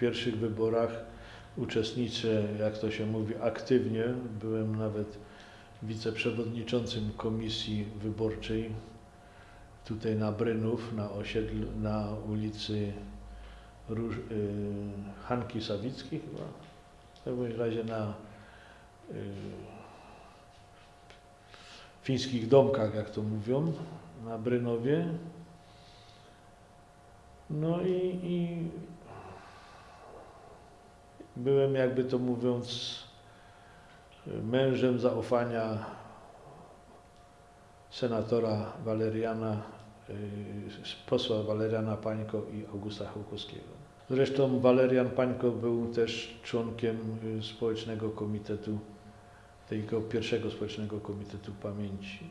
pierwszych wyborach uczestniczę, jak to się mówi, aktywnie. Byłem nawet wiceprzewodniczącym komisji wyborczej tutaj na Brynów, na osiedlu, na ulicy Róż, y, Hanki Sawickiej chyba. W każdym razie na y, fińskich domkach, jak to mówią, na Brynowie. No i, i byłem, jakby to mówiąc, mężem zaufania senatora Waleriana, y, posła Waleriana Pańko i Augusta Hołkowskiego. Zresztą Walerian Pańko był też członkiem y, społecznego komitetu, tego pierwszego społecznego komitetu pamięci